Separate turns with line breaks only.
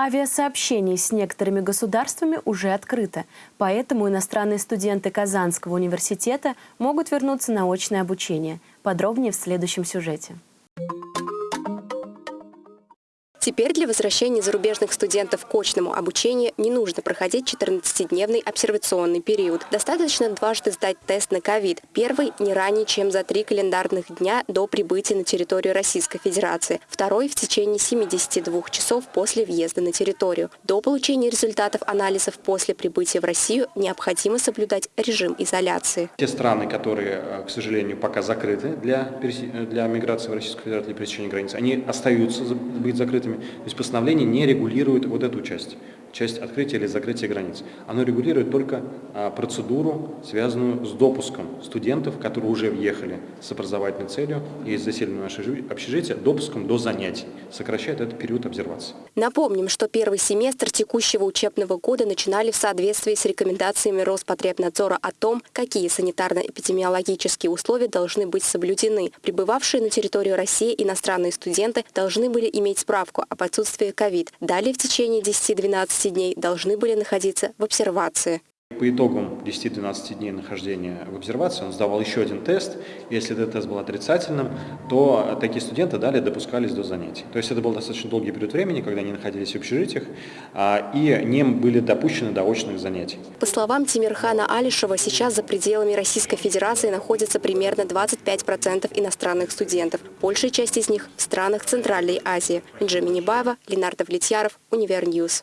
Авиасообщение с некоторыми государствами уже открыто, поэтому иностранные студенты Казанского университета могут вернуться на очное обучение. Подробнее в следующем сюжете.
Теперь для возвращения зарубежных студентов к очному обучению не нужно проходить 14-дневный обсервационный период. Достаточно дважды сдать тест на ковид. Первый не ранее, чем за три календарных дня до прибытия на территорию Российской Федерации. Второй в течение 72 часов после въезда на территорию. До получения результатов анализов после прибытия в Россию необходимо соблюдать режим изоляции.
Те страны, которые, э, к сожалению, пока закрыты для, для миграции в Российскую Федерацию, для пересечения границ, они остаются быть закрытыми. То есть постановление не регулирует вот эту часть, часть открытия или закрытия границ. Оно регулирует только а, процедуру, связанную с допуском студентов, которые уже въехали с образовательной целью и заселены в наше общежитие, допуском до занятий. Сокращает этот период обсервации.
Напомним, что первый семестр текущего учебного года начинали в соответствии с рекомендациями Роспотребнадзора о том, какие санитарно-эпидемиологические условия должны быть соблюдены. Прибывавшие на территорию России иностранные студенты должны были иметь справку об отсутствии ковид. Далее в течение 10-12 дней должны были находиться в обсервации.
По итогам 10-12 дней нахождения в обсервации он сдавал еще один тест. Если этот тест был отрицательным, то такие студенты далее допускались до занятий. То есть это был достаточно долгий период времени, когда они находились в общежитиях а, и не были допущены до очных занятий.
По словам Тимирхана Алишева, сейчас за пределами Российской Федерации находится примерно 25% иностранных студентов. Большая часть из них в странах Центральной Азии. Минджа Минибаева, Ленар Давлетьяров, Univer News.